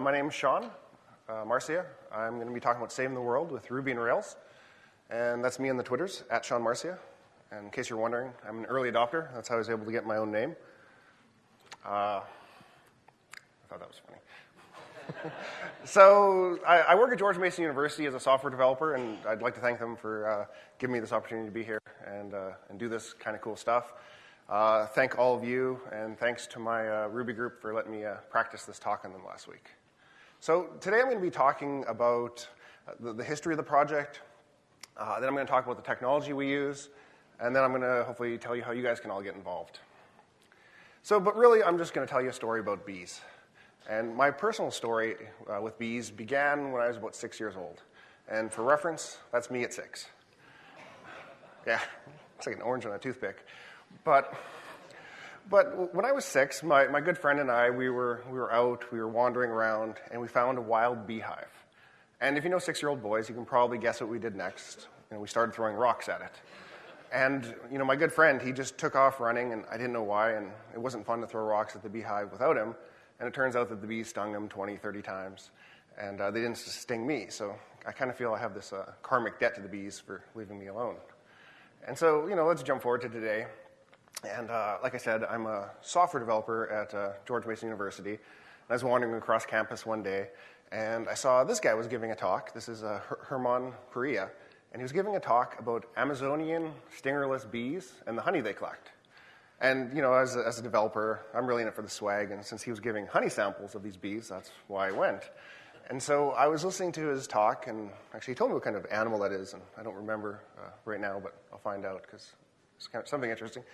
uh, my name is Sean uh, Marcia. I'm going to be talking about saving the world with Ruby and Rails. And that's me on the Twitters, at Sean Marcia. And in case you're wondering, I'm an early adopter. That's how I was able to get my own name. Uh, I thought that was funny. so I, I, work at George Mason University as a software developer, and I'd like to thank them for uh, giving me this opportunity to be here and, uh, and do this kind of cool stuff. Uh, thank all of you, and thanks to my uh, Ruby group for letting me uh, practice this talk on them last week. So today I'm going to be talking about uh, the, the, history of the project. Uh, then I'm going to talk about the technology we use, and then I'm going to hopefully tell you how you guys can all get involved. So, but really, I'm just going to tell you a story about bees. And my personal story uh, with bees began when I was about six years old. And for reference, that's me at six. Yeah, it's like an orange on a toothpick. But, but when I was six, my, my good friend and I, we were, we were out, we were wandering around, and we found a wild beehive. And if you know six-year-old boys, you can probably guess what we did next. You know, we started throwing rocks at it. And, you know, my good friend, he just took off running, and I didn't know why, and it wasn't fun to throw rocks at the beehive without him. And it turns out that the bees stung him 20, 30 times, and uh, they didn't sting me. So I kind of feel I have this uh, karmic debt to the bees for leaving me alone. And so, you know, let's jump forward to today. And uh, like I said, I'm a software developer at uh, George Mason University. And I was wandering across campus one day, and I saw this guy was giving a talk. This is uh, Herman Perea, and he was giving a talk about Amazonian stingerless bees and the honey they collect. And you know, as a, as a developer, I'm really in it for the swag. And since he was giving honey samples of these bees, that's why I went. And so I was listening to his talk, and actually he told me what kind of animal that is, and I don't remember uh, right now, but I'll find out because it's kind of something interesting.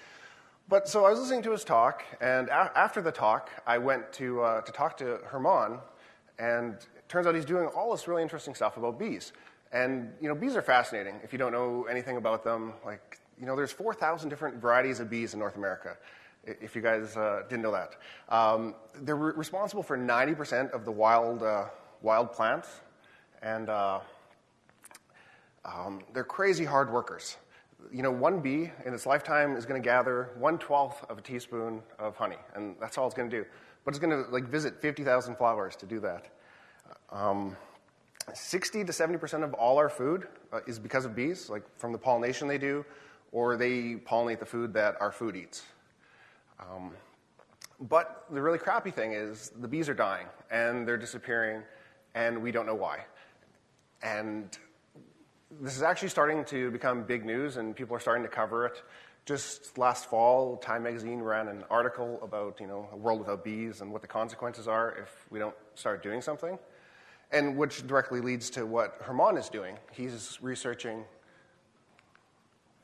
But so I was listening to his talk, and after the talk, I went to, uh, to talk to Herman, and it turns out he's doing all this really interesting stuff about bees. And, you know, bees are fascinating if you don't know anything about them. Like, you know, there's 4,000 different varieties of bees in North America, if you guys uh, didn't know that. Um, they're re- responsible for 90% of the wild, uh, wild plants, and uh, um, they're crazy hard workers you know, one bee in its lifetime is going to gather one twelfth of a teaspoon of honey, and that's all it's going to do. But it's going to like visit 50,000 flowers to do that. Um, 60 to 70 percent of all our food uh, is because of bees, like from the pollination they do, or they pollinate the food that our food eats. Um, but the really crappy thing is the bees are dying and they're disappearing, and we don't know why. And this is actually starting to become big news, and people are starting to cover it. Just last fall, Time Magazine ran an article about you know a world without bees and what the consequences are if we don't start doing something, and which directly leads to what Herman is doing. He's researching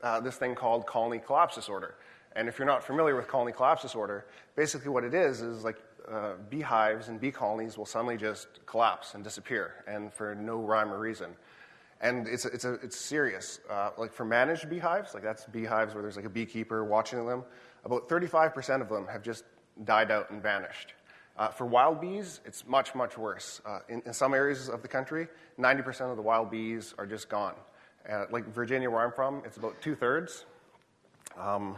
uh, this thing called colony collapse disorder. And if you're not familiar with colony collapse disorder, basically what it is is like uh, beehives and bee colonies will suddenly just collapse and disappear, and for no rhyme or reason. And it's, it's, a, it's serious. Uh, like for managed beehives, like that's beehives where there's like a beekeeper watching them, about 35% of them have just died out and vanished. Uh, for wild bees, it's much, much worse. Uh, in, in, some areas of the country, 90% of the wild bees are just gone. Uh, like Virginia, where I'm from, it's about two thirds. Um,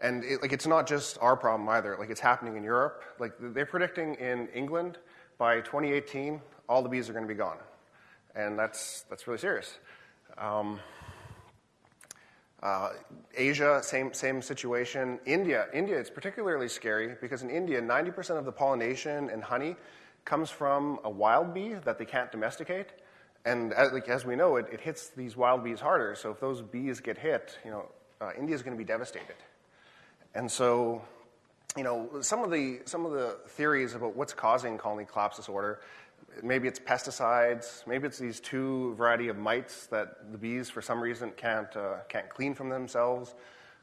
and it, like it's not just our problem either. Like it's happening in Europe. Like they're predicting in England by 2018, all the bees are going to be gone and that's, that's really serious. Um, uh, Asia, same, same situation. India, India, it's particularly scary because in India, 90% of the pollination and honey comes from a wild bee that they can't domesticate. And as, like, as we know, it, it, hits these wild bees harder. So if those bees get hit, you know, uh, India is going to be devastated. And so, you know, some of the some of the theories about what's causing colony collapse disorder maybe it's pesticides, maybe it's these two variety of mites that the bees for some reason can't, uh, can't clean from themselves.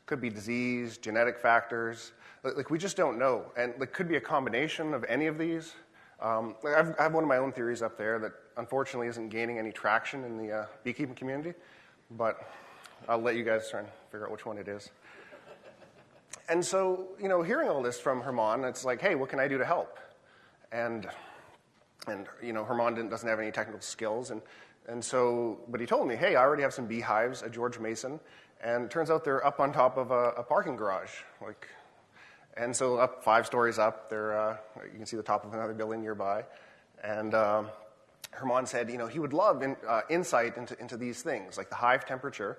Could be disease, genetic factors. Like, we just don't know. And it could be a combination of any of these. Um, I've, I have one of my own theories up there that unfortunately isn't gaining any traction in the uh, beekeeping community, but I'll let you guys try and figure out which one it is. And so, you know, hearing all this from Herman, it's like, hey, what can I do to help? And and you know Herman doesn't have any technical skills, and and so, but he told me, hey, I already have some beehives at George Mason, and it turns out they're up on top of a, a parking garage, like, And so up five stories up, there, uh, you can see the top of another building nearby. And um, Herman said, you know, he would love in, uh, insight into, into these things, like the hive temperature,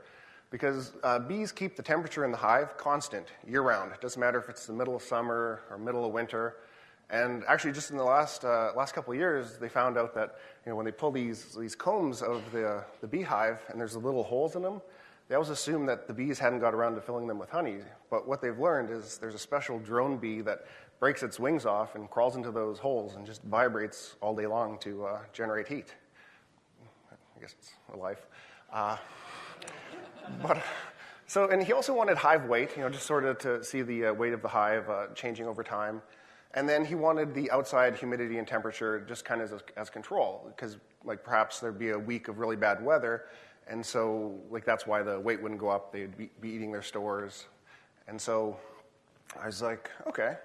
because uh, bees keep the temperature in the hive constant year round. It doesn't matter if it's the middle of summer or middle of winter. And actually, just in the last, uh, last couple of years, they found out that you know, when they pull these, these combs out of the, the beehive and there's little holes in them, they always assume that the bees hadn't got around to filling them with honey. But what they've learned is there's a special drone bee that breaks its wings off and crawls into those holes and just vibrates all day long to uh, generate heat. I guess it's a life. Uh, but so, and he also wanted hive weight, you know, just sort of to see the uh, weight of the hive uh, changing over time. And then he wanted the outside humidity and temperature just kind of as, as control, because like perhaps there'd be a week of really bad weather, and so like that's why the weight wouldn't go up. They'd be, be eating their stores, and so I was like, okay.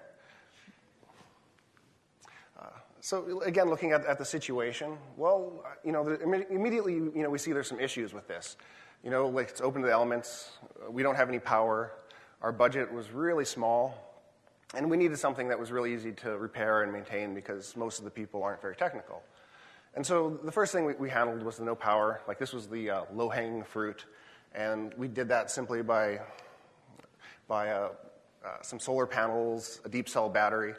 Uh, so again, looking at, at the situation, well, you know, the, immediately, you know, we see there's some issues with this. You know, like it's open to the elements. We don't have any power. Our budget was really small. And we needed something that was really easy to repair and maintain because most of the people aren't very technical. And so the first thing we, we handled was the no power. Like this was the uh, low hanging fruit. And we did that simply by, by uh, uh, some solar panels, a deep cell battery,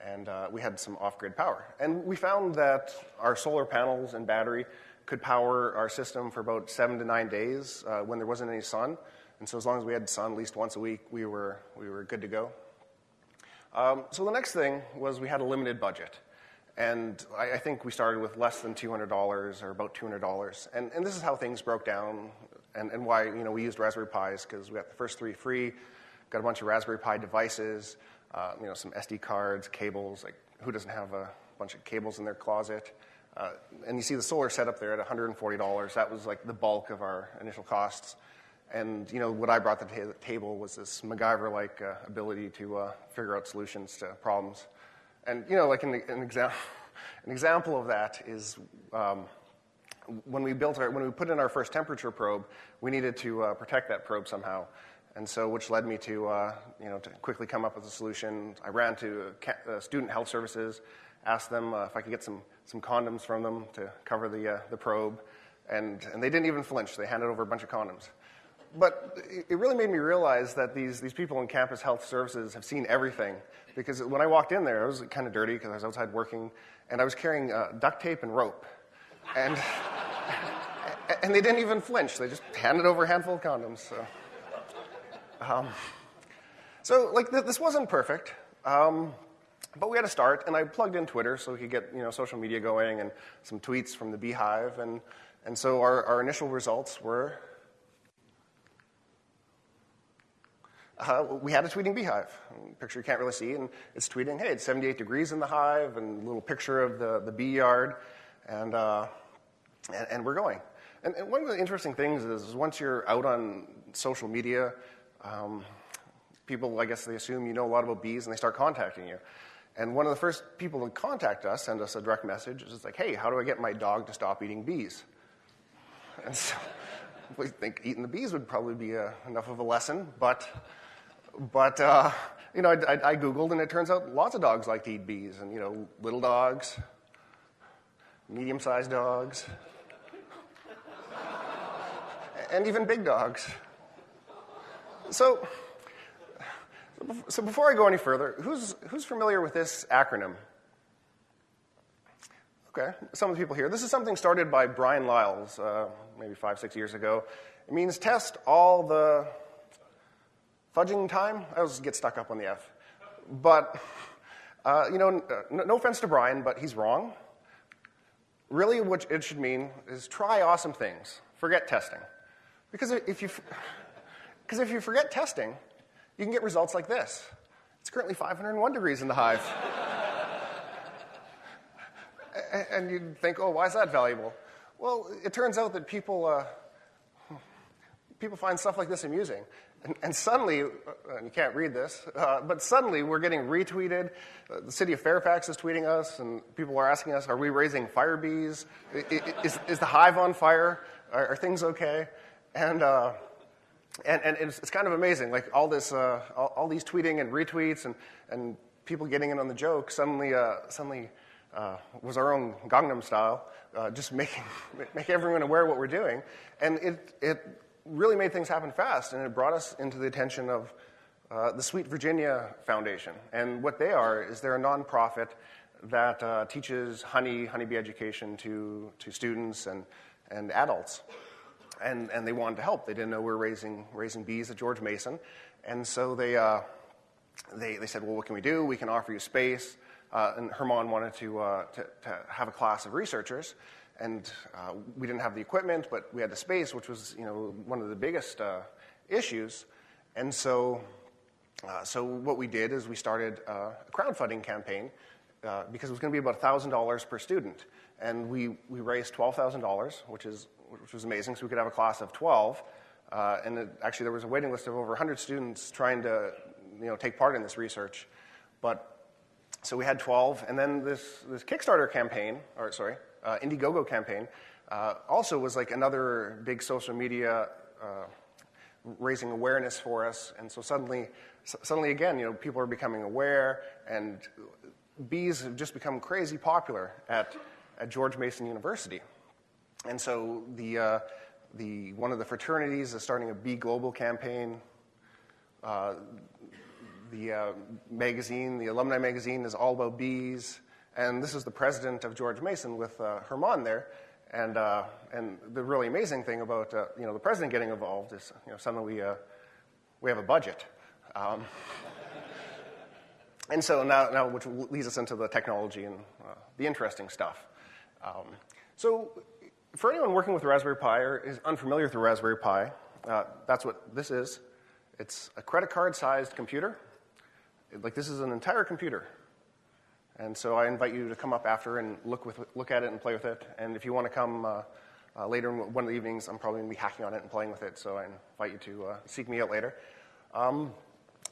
and uh, we had some off grid power. And we found that our solar panels and battery could power our system for about seven to nine days uh, when there wasn't any sun. And so as long as we had sun at least once a week, we were, we were good to go. Um, so the next thing was we had a limited budget. And I, I think we started with less than $200 or about $200. And, and this is how things broke down and, and why you know, we used Raspberry Pis because we got the first three free, got a bunch of Raspberry Pi devices, uh, you know, some SD cards, cables. Like who doesn't have a bunch of cables in their closet? Uh, and you see the solar setup there at $140. That was like the bulk of our initial costs. And you know what I brought to the table was this MacGyver-like uh, ability to uh, figure out solutions to problems. And you know, like an, an, exa- an example of that is um, when we built our, when we put in our first temperature probe, we needed to uh, protect that probe somehow. And so, which led me to, uh, you know, to quickly come up with a solution. I ran to uh, student health services, asked them if I could get some some condoms from them to cover the, uh, the probe, and, and they didn't even flinch. They handed over a bunch of condoms. But it really made me realize that these, these people in campus health services have seen everything. Because when I walked in there, I was kind of dirty because I was outside working, and I was carrying uh, duct tape and rope. And, and they didn't even flinch. They just handed over a handful of condoms. So, um, so like, th- this wasn't perfect. Um, but we had to start, and I plugged in Twitter so we could get you know, social media going and some tweets from the Beehive. And, and so our, our initial results were uh, we had a tweeting beehive. Picture you can't really see, and it's tweeting, hey, it's 78 degrees in the hive, and a little picture of the, the bee yard, and, uh, and, and, we're going. And, and, one of the interesting things is, once you're out on social media, um, people, I guess they assume you know a lot about bees, and they start contacting you. And one of the first people to contact us, send us a direct message, is like, hey, how do I get my dog to stop eating bees? And so we think eating the bees would probably be uh, enough of a lesson, but, but uh, you know, I, I, Googled and it turns out lots of dogs like to eat bees, and, you know, little dogs, medium sized dogs, and even big dogs. So, so before I go any further, who's, who's familiar with this acronym? Okay, some of the people here. This is something started by Brian Liles uh, maybe five, six years ago. It means test all the fudging time. I always get stuck up on the F. But, uh, you know, no, no offense to Brian, but he's wrong. Really, what it should mean is try awesome things. Forget testing. Because if you, because if you forget testing, you can get results like this. It's currently 501 degrees in the hive. and you'd think, oh, why is that valuable? Well, it turns out that people, uh, people find stuff like this amusing. And, and suddenly, uh, you can't read this, uh, but suddenly we're getting retweeted. Uh, the city of Fairfax is tweeting us, and people are asking us, are we raising fire bees? Is, is the hive on fire? Are, are things okay? And uh, and, and it's, it's, kind of amazing. Like all this, uh, all, all, these tweeting and retweets and, and people getting in on the joke suddenly, suddenly uh, was our own Gangnam style, uh, just making, make everyone aware of what we're doing. And it, it really made things happen fast, and it brought us into the attention of uh, the Sweet Virginia Foundation. And what they are is they're a nonprofit that uh, teaches honey, honeybee education to, to students and, and adults. And, and they wanted to help. They didn't know we were raising, raising bees at George Mason. And so they, uh, they, they said, well, what can we do? We can offer you space. Uh, and Herman wanted to, uh, to, to, have a class of researchers. And uh, we didn't have the equipment, but we had the space, which was you know, one of the biggest uh, issues. And so, uh, so what we did is we started a crowdfunding campaign uh, because it was going to be about $1,000 per student. And we, we raised $12,000, which, is, which was amazing, so we could have a class of 12. Uh, and it, actually, there was a waiting list of over 100 students trying to you know, take part in this research. But so we had 12, and then this, this Kickstarter campaign, or sorry, uh, Indiegogo campaign, uh, also was like another big social media uh, raising awareness for us. And so suddenly, suddenly again, you know, people are becoming aware, and bees have just become crazy popular at, at George Mason University. And so the, uh, the, one of the fraternities is starting a Bee Global campaign. Uh, the uh, magazine, the alumni magazine, is all about bees. And this is the president of George Mason with uh, Herman there. And, uh, and the really amazing thing about uh, you know, the president getting involved is you know, suddenly we, we have a budget. Um, and so now, now, which leads us into the technology and uh, the interesting stuff. Um, so, for anyone working with Raspberry Pi or is unfamiliar with the Raspberry Pi, uh, that's what this is. It's a credit card sized computer. Like, this is an entire computer. And so, I invite you to come up after and look, with, look at it and play with it. And if you want to come uh, uh later in one of the evenings, I'm probably going to be hacking on it and playing with it. So, I invite you to uh, seek me out later. Um,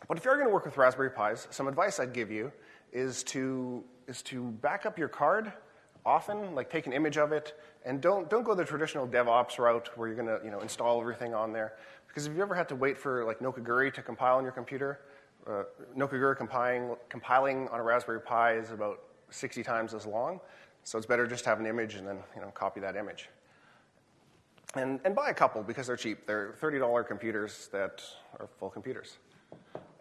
but if you're going to work with Raspberry Pis, some advice I'd give you is to, is to back up your card often, like take an image of it, and don't, don't go the traditional DevOps route where you're going to you know, install everything on there. Because if you ever had to wait for like Nokogiri to compile on your computer, uh, Nokogiri compiling, compiling on a Raspberry Pi is about 60 times as long. So it's better just to have an image and then you know, copy that image. And, and buy a couple because they're cheap. They're $30 computers that are full computers.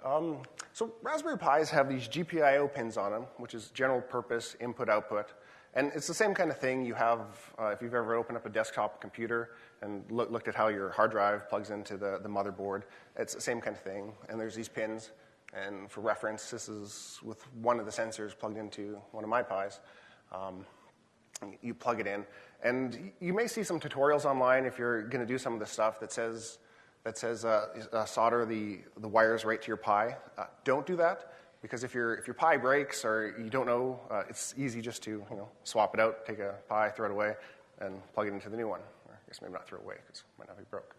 Um, so Raspberry Pis have these GPIO pins on them, which is general purpose input output. And it's the same kind of thing you have uh, if you've ever opened up a desktop computer and look, looked at how your hard drive plugs into the, the motherboard. It's the same kind of thing. And there's these pins. And for reference, this is with one of the sensors plugged into one of my Pis. Um, you plug it in. And you may see some tutorials online if you're going to do some of the stuff that says that says uh, uh, solder the, the wires right to your Pi. Uh, don't do that because if, your if your Pi breaks or you don't know, uh, it's easy just to you know, swap it out, take a Pi, throw it away, and plug it into the new one. Or I guess maybe not throw it away because it might not be broke.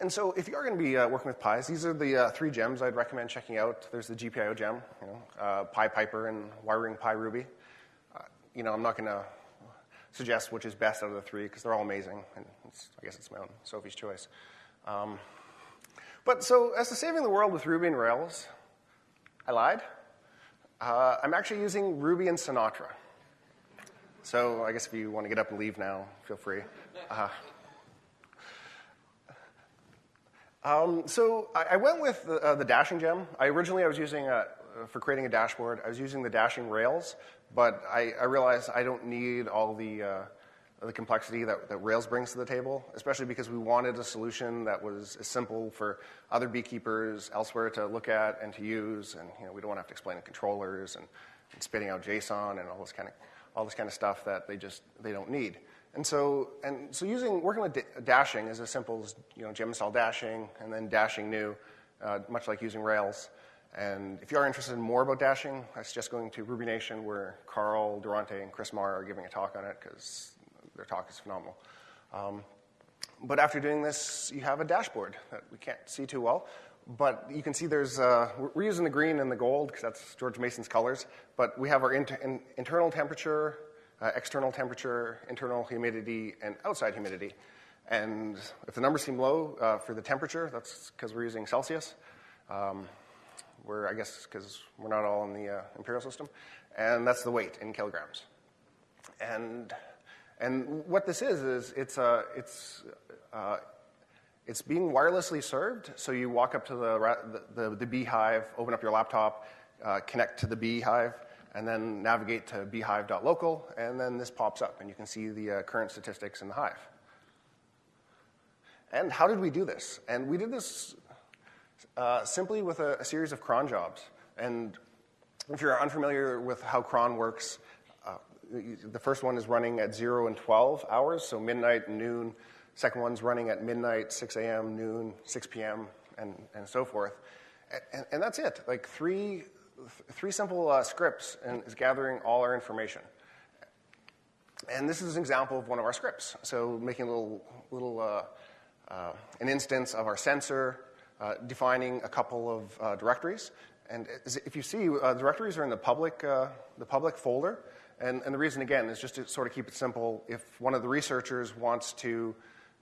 And so, if you are going to be uh, working with Pis, these are the uh, three gems I'd recommend checking out. There's the GPIO gem, you know, uh, Pi Piper, and Wiring Pi Ruby. Uh, you know, I'm not going to suggest which is best out of the three because they're all amazing. And I guess it's my own Sophie's choice. Um, but so, as to saving the world with Ruby and Rails, I lied. Uh, I'm actually using Ruby and Sinatra. So I guess if you want to get up and leave now, feel free. Uh, um, so I, I, went with the, uh, the, dashing gem. I originally I was using a, for creating a dashboard. I was using the dashing Rails, but I, I realized I don't need all the, uh, the complexity that, that, Rails brings to the table, especially because we wanted a solution that was as simple for other beekeepers elsewhere to look at and to use. And you know, we don't want to have to explain the controllers and, and spitting out JSON and all this kind of all this kind of stuff that they just they don't need. And so, and so using working with dashing is as simple as you know gem install dashing and then dashing new, uh, much like using Rails. And if you are interested in more about dashing, I suggest going to Ruby Nation, where Carl Durante and Chris Marr are giving a talk on it because their talk is phenomenal. Um, but after doing this, you have a dashboard that we can't see too well. But you can see there's, uh, we're using the green and the gold because that's George Mason's colors. But we have our inter- in, internal temperature, uh, external temperature, internal humidity, and outside humidity. And if the numbers seem low uh, for the temperature, that's because we're using Celsius. Um, we're, I guess, because we're not all in the uh, imperial system. And that's the weight in kilograms. And, and what this is, is it's, uh, it's, uh, it's being wirelessly served. So you walk up to the, the, the, the beehive, open up your laptop, uh, connect to the beehive, and then navigate to beehive.local, and then this pops up, and you can see the uh, current statistics in the hive. And how did we do this? And we did this uh, simply with a, a, series of cron jobs. And if you're unfamiliar with how cron works, uh, the first one is running at 0 and 12 hours, so midnight and noon. Second one's running at midnight, 6 a.m., noon, 6 p.m., and, and so forth. And, and that's it. Like three, three simple uh, scripts and is gathering all our information. And this is an example of one of our scripts. So making a little, little uh, uh, an instance of our sensor, uh, defining a couple of uh, directories. And if you see, uh, directories are in the public, the public folder. And, and, the reason, again, is just to sort of keep it simple. If one of the researchers wants to,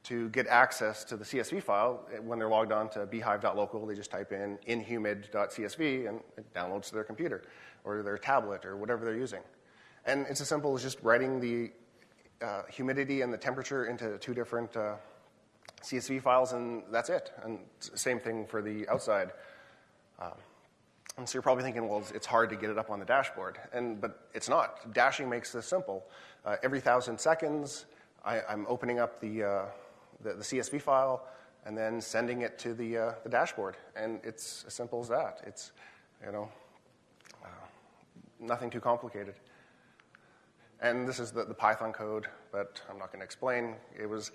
to get access to the CSV file, when they're logged on to beehive.local, they just type in inhumid.csv and it downloads to their computer or their tablet or whatever they're using. And it's as simple as just writing the uh, humidity and the temperature into two different uh, CSV files, and that's it. And same thing for the outside. Um, and so you're probably thinking, well, it's hard to get it up on the dashboard. And, but it's not. Dashing makes this simple. Uh, every thousand seconds, I, am opening up the, uh, the, the, CSV file and then sending it to the, uh, the dashboard. And it's as simple as that. It's, you know, uh, nothing too complicated. And this is the, the Python code, but I'm not going to explain. It was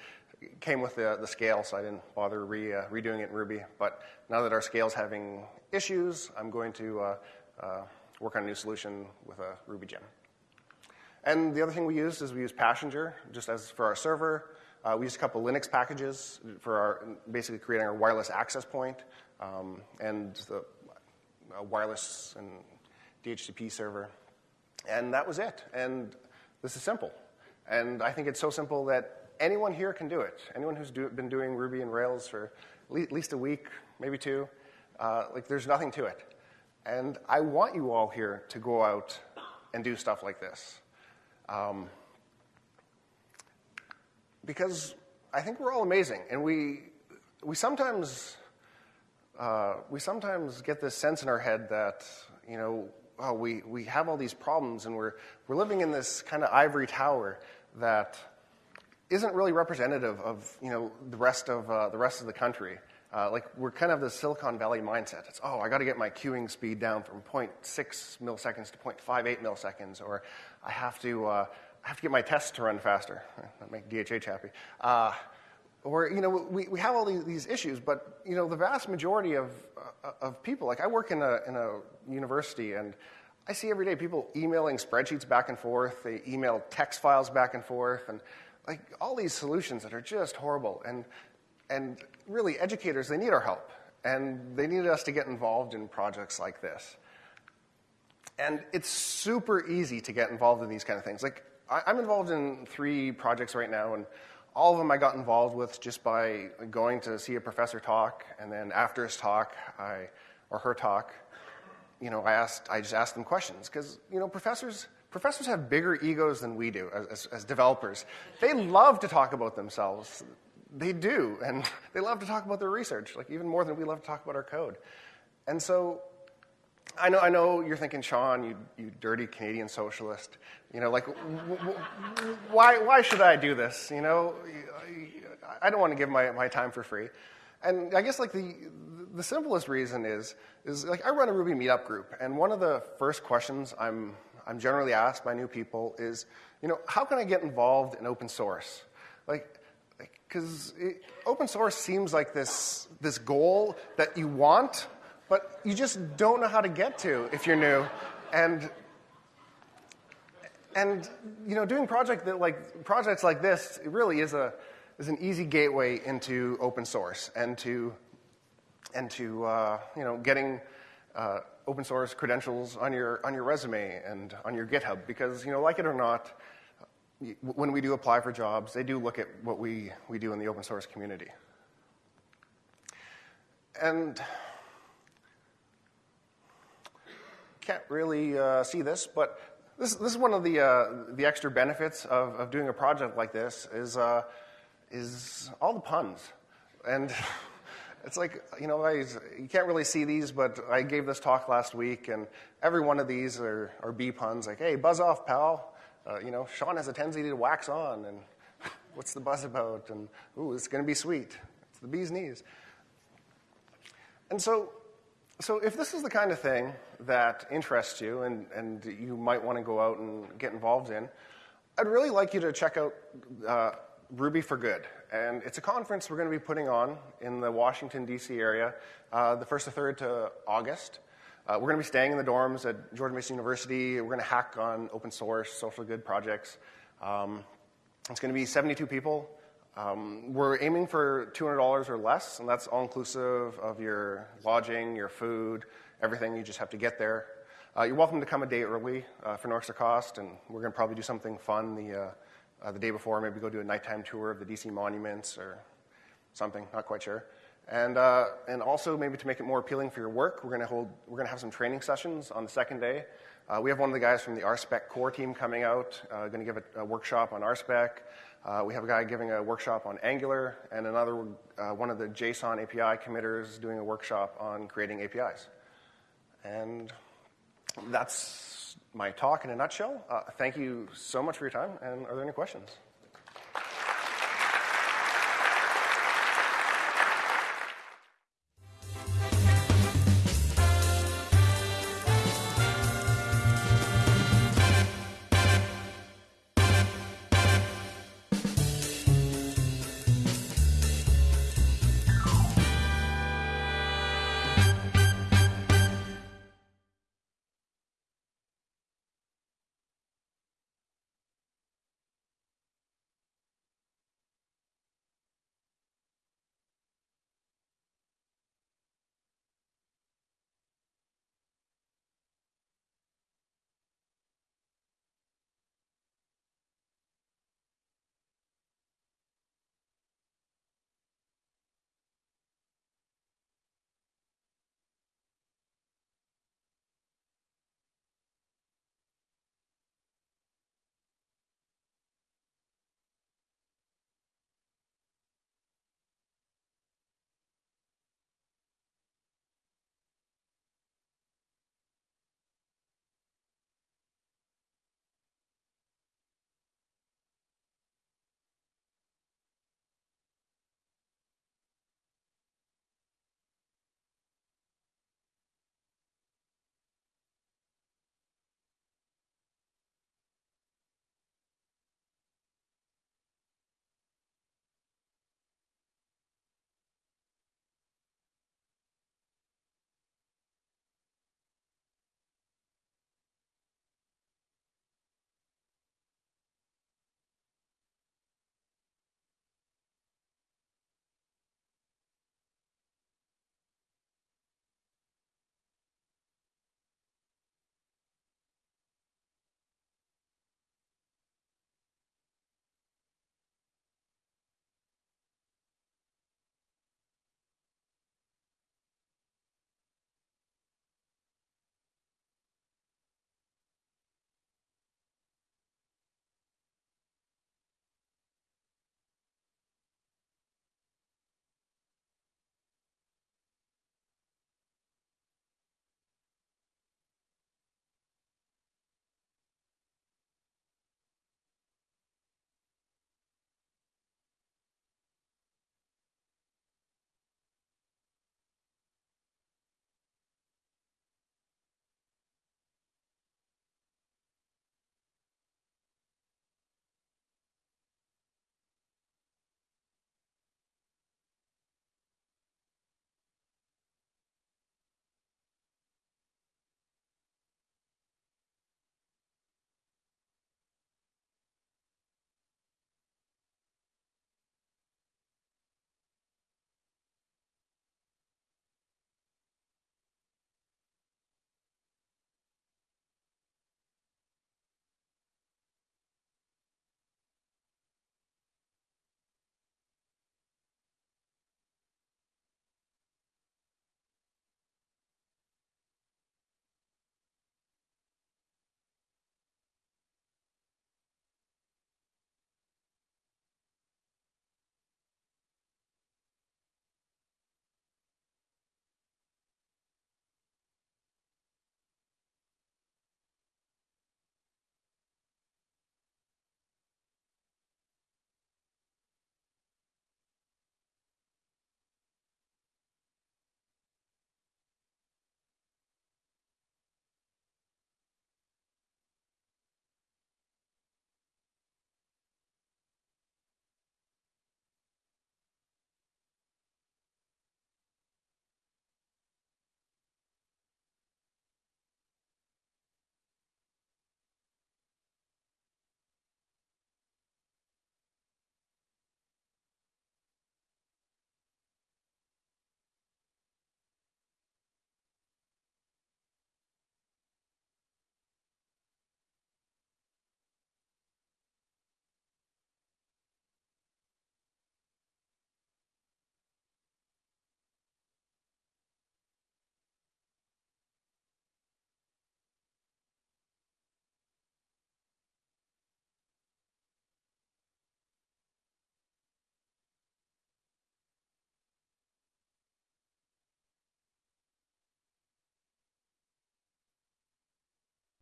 came with the, the scale, so I didn't bother re, uh, redoing it in Ruby. But now that our scale's having issues, I'm going to uh, uh, work on a new solution with a Ruby gem. And the other thing we used is we use Passenger just as for our server. Uh, we used a couple Linux packages for our basically creating our wireless access point um, and the uh, wireless and DHCP server. And that was it. And this is simple. And I think it's so simple that anyone here can do it. Anyone who's do, been doing Ruby and Rails for at least a week, maybe two, uh, like there's nothing to it. And I want you all here to go out and do stuff like this. Um, because I think we're all amazing, and we, we sometimes uh, we sometimes get this sense in our head that you know oh, we, we have all these problems and we're, we're living in this kind of ivory tower that isn't really representative of you know the rest of uh, the rest of the country. Uh, like we're kind of the Silicon Valley mindset. It's oh, I got to get my queuing speed down from 0.6 milliseconds to 0.58 milliseconds, or I have to uh, I have to get my tests to run faster. That make DHH happy. Uh, or you know we, we have all these, these issues, but you know the vast majority of uh, of people. Like I work in a in a university and. I see every day people emailing spreadsheets back and forth. They email text files back and forth, and like all these solutions that are just horrible. And, and really, educators, they need our help. And they need us to get involved in projects like this. And it's super easy to get involved in these kind of things. Like, I, I'm involved in three projects right now, and all of them I got involved with just by going to see a professor talk, and then after his talk, I, or her talk, you know, I asked, I just asked them questions because you know, professors Professors have bigger egos than we do as, as, developers. They love to talk about themselves. They do, and they love to talk about their research, like even more than we love to talk about our code. And so I know, I know you're thinking, Sean, you, you dirty Canadian socialist. You know, like, why, why should I do this? You know, I don't want to give my, my time for free. And I guess like the, the simplest reason is, is like I run a Ruby meetup group, and one of the first questions I'm I'm generally asked by new people is, you know, how can I get involved in open source? Like, because open source seems like this, this goal that you want, but you just don't know how to get to if you're new. And, and you know, doing project that, like, projects like this it really is, a, is an easy gateway into open source and to, and to uh, you know, getting uh, open source credentials on your, on your resume and on your GitHub because, you know, like it or not, when we do apply for jobs, they do look at what we, we do in the open source community. And can't really uh, see this, but this, this is one of the, uh, the extra benefits of, of doing a project like this is, uh, is all the puns. And it's like, you know, I, you can't really see these, but I gave this talk last week, and every one of these are, are bee puns, like, hey, buzz off, pal. Uh, you know, Sean has a tendency to wax on, and what's the buzz about? And, ooh, it's going to be sweet. It's the bee's knees. And so, so if this is the kind of thing that interests you and, and you might want to go out and get involved in, I'd really like you to check out uh, Ruby for Good. And it's a conference we're going to be putting on in the Washington, D.C. area uh, the 1st to 3rd to August. Uh, we're going to be staying in the dorms at George Mason University. We're going to hack on open source, social good projects. Um, it's going to be 72 people. Um, we're aiming for $200 or less, and that's all inclusive of your lodging, your food, everything. You just have to get there. Uh, you're welcome to come a day early uh, for no extra cost, and we're going to probably do something fun the, uh, uh, the day before, maybe go do a nighttime tour of the DC monuments or something, not quite sure. And, uh, and also, maybe to make it more appealing for your work, we're going to hold, we're going to have some training sessions on the second day. Uh, we have one of the guys from the RSpec core team coming out, going to give a, a, workshop on RSpec. Uh, we have a guy giving a workshop on Angular, and another uh, one of the JSON API committers doing a workshop on creating APIs. And that's my talk in a nutshell. Uh, thank you so much for your time, and are there any questions?